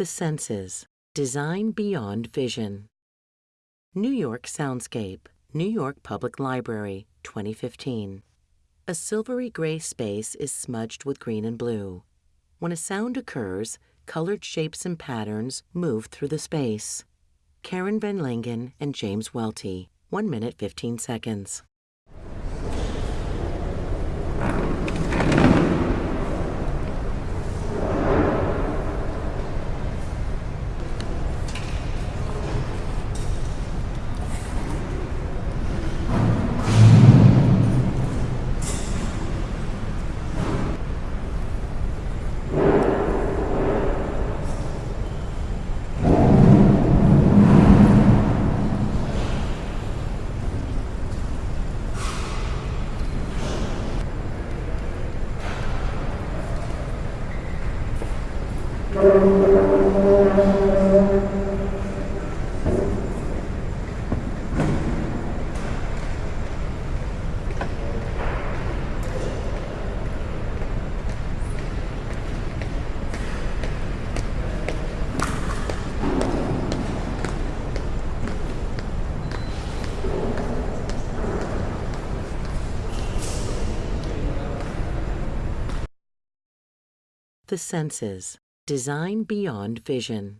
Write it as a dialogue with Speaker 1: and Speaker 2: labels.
Speaker 1: The Senses Design Beyond Vision. New York Soundscape, New York Public Library, 2015. A silvery gray space is smudged with green and blue. When a sound occurs, colored shapes and patterns move through the space. Karen Van Lengen and James Welty, 1 minute 15 seconds. The Senses Design Beyond Vision.